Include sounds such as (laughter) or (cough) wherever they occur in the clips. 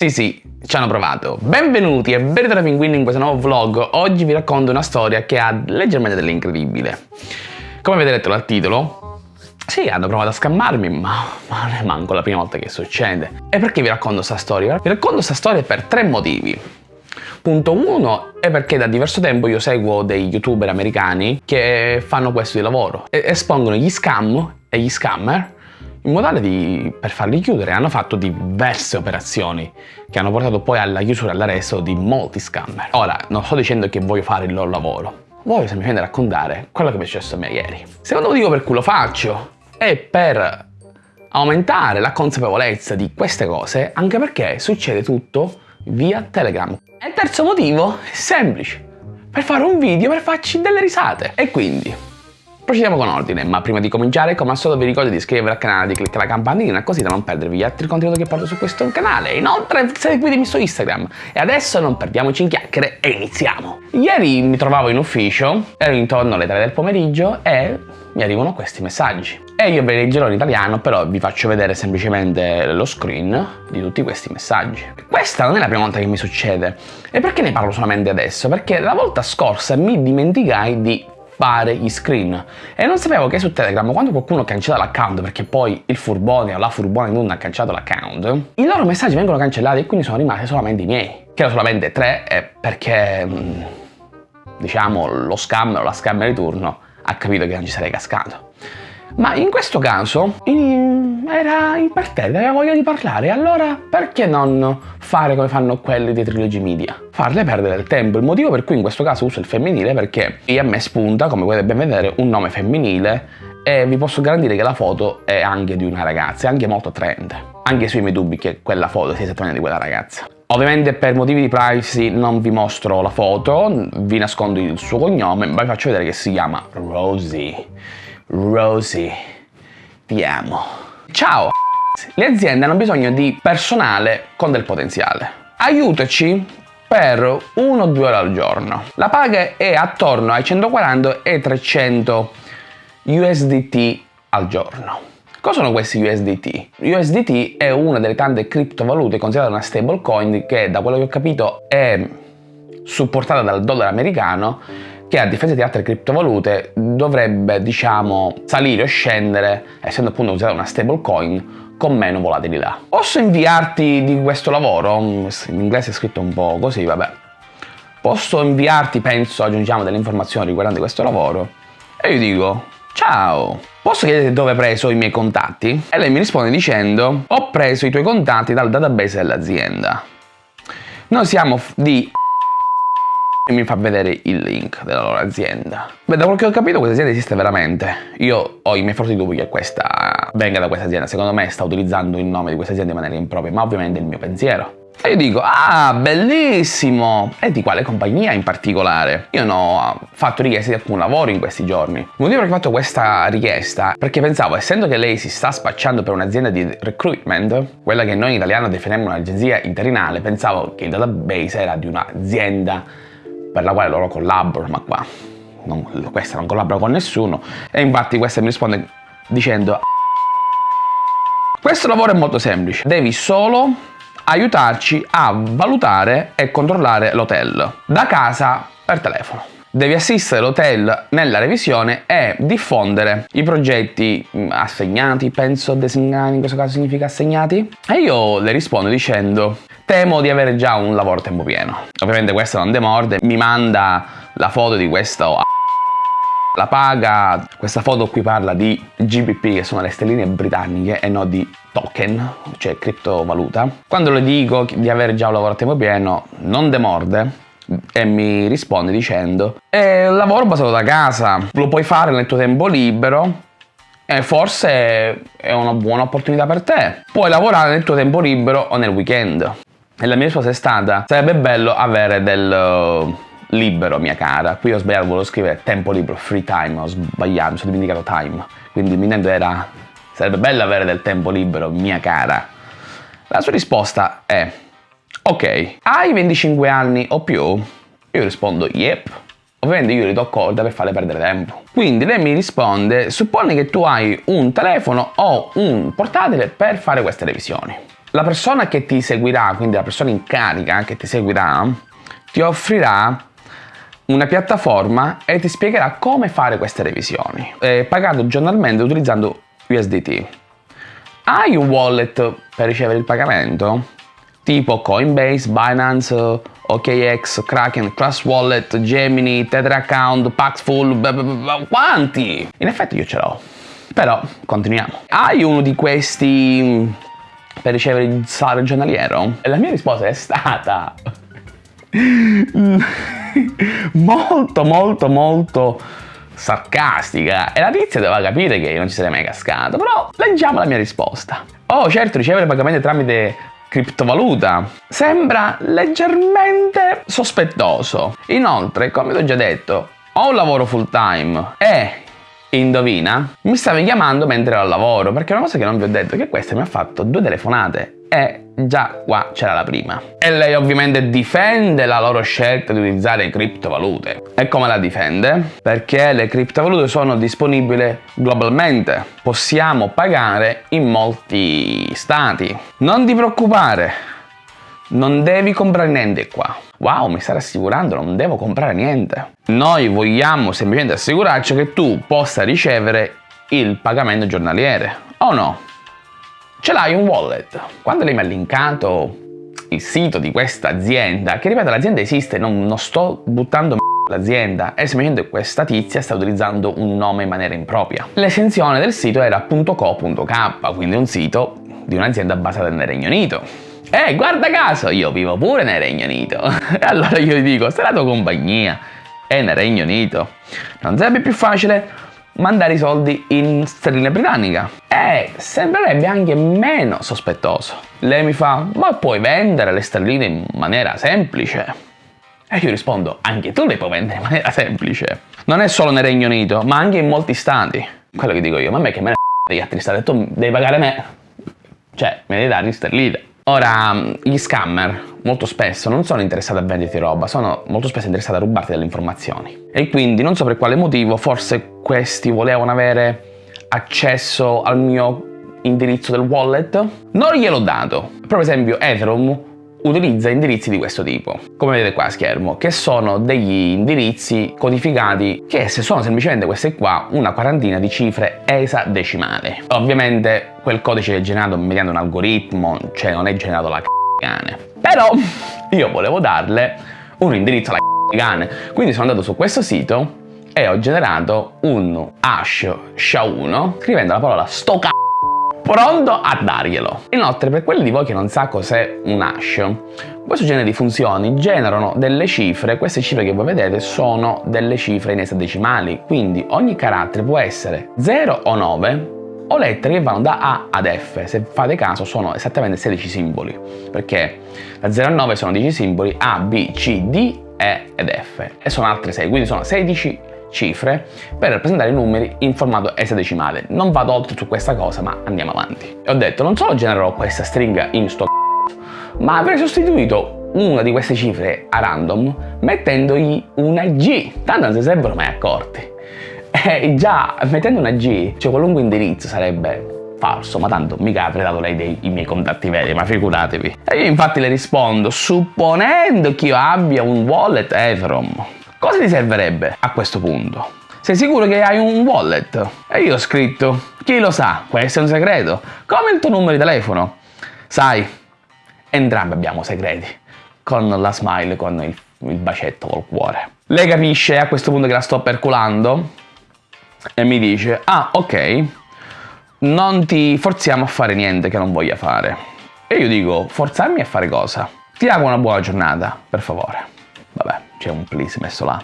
Sì sì, ci hanno provato. Benvenuti e bentornati pinguini in questo nuovo vlog. Oggi vi racconto una storia che ha leggermente dell'incredibile. Come avete letto dal titolo, sì, hanno provato a scammarmi, ma, ma non è manco la prima volta che succede. E perché vi racconto questa storia? Vi racconto questa storia per tre motivi. Punto 1 è perché da diverso tempo io seguo dei youtuber americani che fanno questo di lavoro. E espongono gli scam e gli scammer in modo tale di, per farli chiudere hanno fatto diverse operazioni che hanno portato poi alla chiusura e all'arresto di molti scammer. Ora, non sto dicendo che voglio fare il loro lavoro, voglio semplicemente raccontare quello che mi è successo a me ieri. Secondo motivo per cui lo faccio è per aumentare la consapevolezza di queste cose, anche perché succede tutto via Telegram. E il terzo motivo è semplice, per fare un video per farci delle risate. E quindi, Procediamo con ordine, ma prima di cominciare come al solito vi ricordo di iscrivervi al canale, di cliccare la campanellina così da non perdervi gli altri contenuti che porto su questo canale. Inoltre seguitemi su Instagram. E adesso non perdiamoci in chiacchiere e iniziamo! Ieri mi trovavo in ufficio, ero intorno alle 3 del pomeriggio e mi arrivano questi messaggi. E io ve li leggerò in italiano, però vi faccio vedere semplicemente lo screen di tutti questi messaggi. Questa non è la prima volta che mi succede. E perché ne parlo solamente adesso? Perché la volta scorsa mi dimenticai di fare gli screen. E non sapevo che su Telegram quando qualcuno cancella l'account perché poi il furbone o la furbone non ha cancellato l'account i loro messaggi vengono cancellati e quindi sono rimasti solamente i miei che erano solamente tre perché mm, diciamo lo scammer o la scammer di turno ha capito che non ci sarei cascato ma in questo caso era imperterrita, aveva voglia di parlare, allora perché non fare come fanno quelli dei Trilogy Media? Farle perdere il tempo. Il motivo per cui in questo caso uso il femminile è perché a me spunta, come potete ben vedere, un nome femminile e vi posso garantire che la foto è anche di una ragazza, è anche molto attraente. Anche sui miei dubbi che quella foto sia esattamente di quella ragazza. Ovviamente per motivi di privacy non vi mostro la foto, vi nascondo il suo cognome, ma vi faccio vedere che si chiama Rosie. Rosie, ti amo. Ciao! Le aziende hanno bisogno di personale con del potenziale. Aiutaci per 1-2 ore al giorno. La paga è attorno ai 140 e 300 USDT al giorno. Cosa sono questi USDT? USDT è una delle tante criptovalute considerate una stablecoin che da quello che ho capito è supportata dal dollaro americano che a differenza di altre criptovalute dovrebbe diciamo salire o scendere essendo appunto usata una stablecoin con meno volatilità. Posso inviarti di questo lavoro? In inglese è scritto un po' così, vabbè. Posso inviarti, penso, aggiungiamo delle informazioni riguardanti questo lavoro? E io dico, ciao, posso chiederti dove hai preso i miei contatti? E lei mi risponde dicendo, ho preso i tuoi contatti dal database dell'azienda. Noi siamo di e mi fa vedere il link della loro azienda. Beh, da quello che ho capito questa azienda esiste veramente. Io ho i miei forti dubbi che questa venga da questa azienda. Secondo me sta utilizzando il nome di questa azienda in maniera impropria, ma ovviamente è il mio pensiero. E io dico, ah, bellissimo! E di quale compagnia in particolare? Io non ho fatto richieste di alcun lavoro in questi giorni. Il motivo per ho fatto questa richiesta, perché pensavo, essendo che lei si sta spacciando per un'azienda di recruitment, quella che noi in italiano definiamo un'agenzia interinale, pensavo che il database era di un'azienda per la quale loro collaborano, ma qua non, questa non collabora con nessuno. E infatti questa mi risponde dicendo questo lavoro è molto semplice, devi solo aiutarci a valutare e controllare l'hotel da casa per telefono. Devi assistere l'hotel nella revisione e diffondere i progetti mm, assegnati, penso designati, in questo caso significa assegnati. E io le rispondo dicendo Temo di avere già un lavoro a tempo pieno. Ovviamente questo non demorde, mi manda la foto di questo la paga, questa foto qui parla di GBP che sono le stelline britanniche e non di token, cioè criptovaluta. Quando le dico di avere già un lavoro a tempo pieno non demorde e mi risponde dicendo è un lavoro basato da casa, lo puoi fare nel tuo tempo libero e forse è una buona opportunità per te. Puoi lavorare nel tuo tempo libero o nel weekend. E la mia risposta è stata, sarebbe bello avere del uh, libero, mia cara. Qui ho sbagliato, volevo scrivere tempo libero, free time, ho sbagliato, mi sono dimenticato time. Quindi il intento era, sarebbe bello avere del tempo libero, mia cara. La sua risposta è, ok, hai 25 anni o più? Io rispondo, yep. Ovviamente io gli do corda per farle perdere tempo. Quindi lei mi risponde, supponi che tu hai un telefono o un portatile per fare queste revisioni. la persona che ti seguirà, quindi la persona in carica che ti seguirà, ti offrirà una piattaforma e ti spiegherà come fare queste revisioni, eh, pagando giornalmente utilizzando USDT. Hai un wallet per ricevere il pagamento? Tipo Coinbase, Binance, OKX, Kraken, Trust Wallet, Gemini, Tether Account, Paxful, quanti? In effetti io ce l'ho. Però, continuiamo. Hai uno di questi per ricevere il salario giornaliero? E la mia risposta è stata (laughs) molto molto molto sarcastica e la tizia doveva capire che io non ci sarei mai cascato però leggiamo la mia risposta oh certo ricevere pagamenti tramite criptovaluta. Sembra leggermente sospettoso. Inoltre come ti ho già detto ho un lavoro full time. E indovina, mi stavi chiamando mentre ero al lavoro, perché una cosa che non vi ho detto è che questa mi ha fatto due telefonate e già qua c'era la prima. E lei ovviamente difende la loro scelta di utilizzare criptovalute. E come la difende? Perché le criptovalute sono disponibili globalmente. Possiamo pagare in molti stati. Non ti preoccupare, non devi comprare niente qua. Wow, mi stai rassicurando, non devo comprare niente. Noi vogliamo semplicemente assicurarci che tu possa ricevere il pagamento giornaliere, o no? Ce l'hai un wallet. Quando lei mi ha linkato il sito di questa azienda, che ripeto l'azienda esiste, non, non sto buttando l'azienda è semplicemente questa tizia sta utilizzando un nome in maniera impropria. L'estensione del sito era .co.k, quindi un sito di un'azienda basata nel Regno Unito. Eh, guarda caso, io vivo pure nel Regno Unito. (laughs) E allora io gli dico, se la tua compagnia è nel Regno Unito, non sarebbe più facile mandare i soldi in sterline britannica? E sembrerebbe anche meno sospettoso. Lei mi fa, ma puoi vendere le sterline in maniera semplice? E io rispondo, anche tu le puoi vendere in maniera semplice. Non è solo nel Regno Unito, ma anche in molti stati. Quello che dico io, ma a me che me ne degli altri stati, tu devi pagare me. Cioè, me devi dare in sterline. Ora, gli scammer molto spesso non sono interessati a venderti roba, sono molto spesso interessati a rubarti delle informazioni. E quindi non so per quale motivo, forse questi volevano avere accesso al mio indirizzo del wallet. Non gliel'ho dato. Per esempio Ethereum utilizza indirizzi di questo tipo, come vedete qua a schermo, che sono degli indirizzi codificati che se sono semplicemente queste qua, una quarantina di cifre esadecimali. Ovviamente quel codice è generato mediante un algoritmo, cioè non è generato la cane. Però (laughs) io volevo darle un indirizzo alla cane, quindi sono andato su questo sito e ho generato un hash SHA-1 scrivendo la parola sto c***o pronto a darglielo. Inoltre per quelli di voi che non sa cos'è un hash, questo genere di funzioni generano delle cifre, queste cifre che voi vedete sono delle cifre in esadecimali, quindi ogni carattere può essere 0 o 9 o lettere che vanno da A ad F, se fate caso sono esattamente 16 simboli, perché da 0 a 9 sono 10 simboli, A, B, C, D, E ed F, e sono altre 6, quindi sono 16 cifre per rappresentare i numeri in formato esadecimale. Non vado oltre su questa cosa, ma andiamo avanti. E ho detto, non solo genererò questa stringa in sto ma avrei sostituito una di queste cifre a random mettendogli una G, tanto non si sarebbero mai accorti. E già mettendo una G, cioè qualunque indirizzo sarebbe falso, ma tanto mica avrei dato lei dei, miei contatti veri, ma figuratevi. E io infatti le rispondo, supponendo che io abbia un wallet Ethereum, Cosa ti servirebbe a questo punto? Sei sicuro che hai un wallet? E io ho scritto, chi lo sa, questo è un segreto, come il tuo numero di telefono. Sai, entrambi abbiamo segreti, con la smile, con il, il bacetto col cuore. Lei capisce a questo punto che la sto perculando e mi dice, ah ok, non ti forziamo a fare niente che non voglia fare. E io dico, forzarmi a fare cosa? Ti auguro una buona giornata, per favore. Vabbè, c'è un please messo là.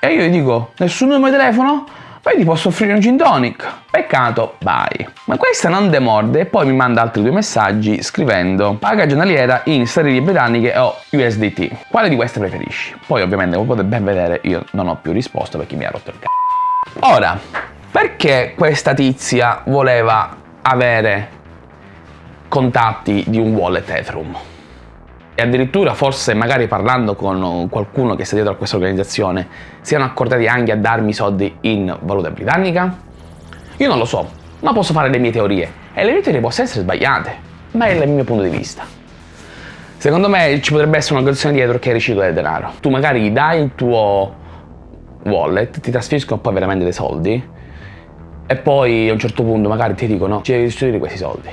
E io gli dico, nessun numero di telefono? Poi ti posso offrire un gin tonic. Peccato, bye. Ma questa non demorde e poi mi manda altri due messaggi scrivendo paga giornaliera in sterline britanniche o USDT. Quale di queste preferisci? Poi ovviamente come potete ben vedere io non ho più risposto perché mi ha rotto il c***o. Ora, perché questa tizia voleva avere contatti di un wallet Ethereum? E addirittura forse magari parlando con qualcuno che sta dietro a questa organizzazione siano accordati anche a darmi soldi in valuta britannica? Io non lo so, ma posso fare le mie teorie e le mie teorie possono essere sbagliate. ma è il mio punto di vista. Secondo me ci potrebbe essere un'organizzazione dietro che ricicla il denaro. Tu magari gli dai il tuo wallet, ti trasferiscono poi veramente dei soldi e poi a un certo punto magari ti dicono ci devi restituire questi soldi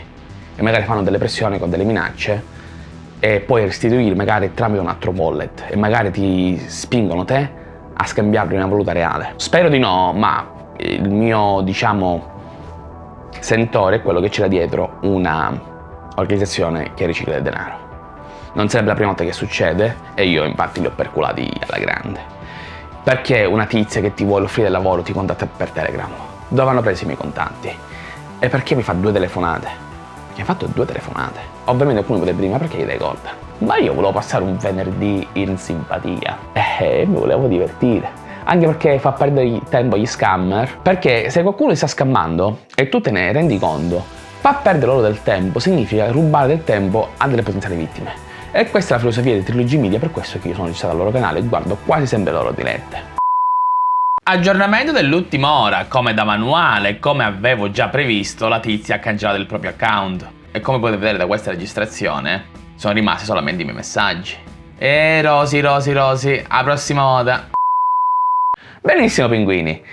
e magari fanno delle pressioni con delle minacce e poi restituire magari tramite un altro wallet e magari ti spingono te a scambiarlo in una valuta reale. Spero di no, ma il mio, diciamo, sentore è quello che c'era dietro una organizzazione che ricicla il denaro. Non sarebbe la prima volta che succede e io infatti li ho perculati alla grande. Perché una tizia che ti vuole offrire lavoro ti contatta per Telegram? Dove hanno preso i miei contanti? E perché mi fa due telefonate? Ha fatto due telefonate. Ovviamente alcuni potrebbero dire, ma perché gli dai colpa? Ma io volevo passare un venerdì in simpatia e mi volevo divertire. Anche perché fa perdere tempo agli scammer. Perché se qualcuno ti sta scammando e tu te ne rendi conto, fa perdere loro del tempo significa rubare del tempo a delle potenziali vittime. E questa è la filosofia di Trilogy Media, per questo che io sono registrato al loro canale e guardo quasi sempre le loro dirette. Aggiornamento dell'ultima ora, come da manuale, come avevo già previsto, la tizia ha cancellato il proprio account. E come potete vedere da questa registrazione, sono rimasti solamente i miei messaggi. E Rosi, Rosi, Rosi, a prossima volta. Benissimo pinguini,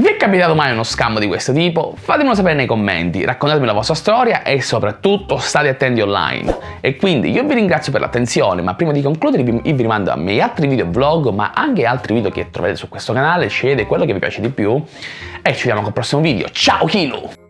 vi è capitato mai uno scambio di questo tipo? Fatemelo sapere nei commenti, raccontatemi la vostra storia e soprattutto state attenti online. E quindi io vi ringrazio per l'attenzione, ma prima di concludere vi, vi rimando a miei altri video vlog, ma anche altri video che trovate su questo canale, scegliete quello che vi piace di più e ci vediamo col prossimo video. Ciao Kilo!